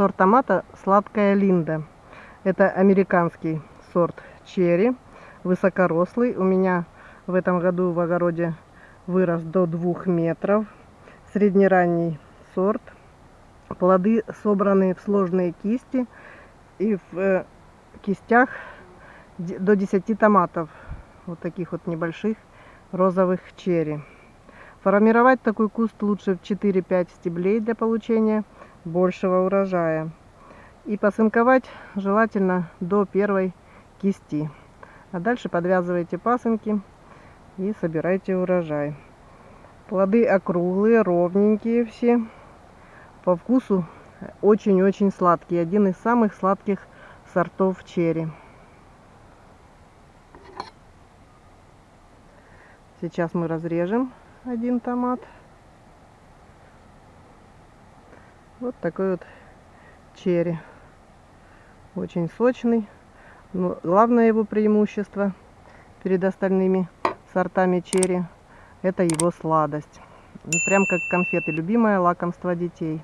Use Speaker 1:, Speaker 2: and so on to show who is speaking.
Speaker 1: Сорт томата «Сладкая Линда». Это американский сорт черри, высокорослый. У меня в этом году в огороде вырос до 2 метров. Среднеранний сорт. Плоды собраны в сложные кисти и в э, кистях до 10 томатов. Вот таких вот небольших розовых черри. Формировать такой куст лучше в 4-5 стеблей для получения большего урожая. И посынковать желательно до первой кисти. А дальше подвязывайте пасынки и собирайте урожай. Плоды округлые, ровненькие все. По вкусу очень-очень сладкий. Один из самых сладких сортов черри. Сейчас мы разрежем один томат. Вот такой вот черри. Очень сочный. Но главное его преимущество перед остальными сортами черри это его сладость. Прям как конфеты, любимое лакомство детей.